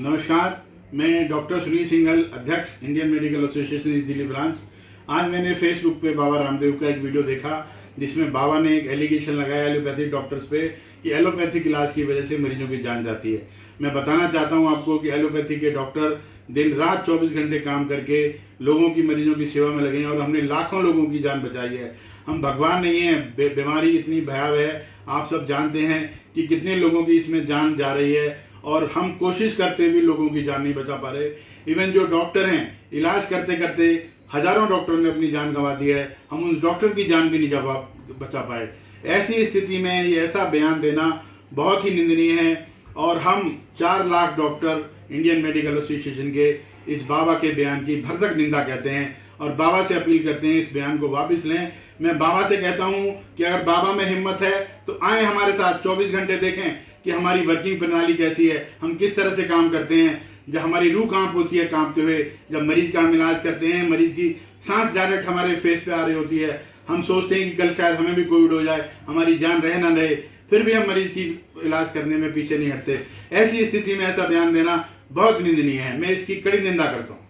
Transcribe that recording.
नमस्कार, मैं डॉक्टर सुनील सिंघल, अध्यक्ष इंडियन मेडिकल एसोसिएशन इस दिल्ली ब्रांच। आज मैंने फेसबुक पे बाबा रामदेव का एक वीडियो देखा, जिसमें बाबा ने एक एलिगेशन लगाया एलोपैथिक डॉक्टर्स पे कि एलोपैथिक इलाज की वजह से मरीजों की जान जाती है। मैं बताना चाहता हूँ आपको कि एलोपैथी के डॉक्टर दिन रात 24 घंटे काम करके लोगों की मरीजों की सेवा में लगे हैं और हमने लाखों लोगों की जान बचाई है। हम भगवान नहीं हैं बीमारी इतनी भयावह है, आप सब जानते हैं कि कितने लोगों की इसमें जान जा रही है। और हम कोशिश करते हुए लोगों की जान नहीं बचा पा रहे। इवन जो डॉक्टर हैं, इलाज करते करते हज़ारों डॉक्टरों ने अपनी जान गंवा दी है। हम उस डॉक्टर की जान भी नहीं जवा बचा पाए। ऐसी स्थिति में ये ऐसा बयान देना बहुत ही निंदनीय है। और हम चार lakh doctor Indian medical association के इस बाबा के बयान की भरसक निंदा कहते हैं और बाबा से अपील करते हैं इस बयान को वापस लें। मैं बाबा से कहता हूँ कि अगर बाबा में हिम्मत है तो आए हमारे साथ 24 घंटे देखें। कि हमारी वर्किंग प्रणाली कैसी है, हम किस तरह से काम करते हैं, जब हमारी रूह काँप होती है कांपते हुए, जब मरीज़ का हम इलाज करते हैं, मरीज़ की सांस डायरेक्ट हमारे फेस पे आ रही होती है, हम सोचते हैं कि कल शायद हमें भी कोविड हो जाए, हमारी जान रहे ना रहे, फिर भी हम मरीज़ की इलाज करने में पीछे नहीं हटते। ऐसी स्थिति में ऐसा बयान देना बहुत निंदनीय है, मैं इसकी कड़ी निंदा करता हूँ।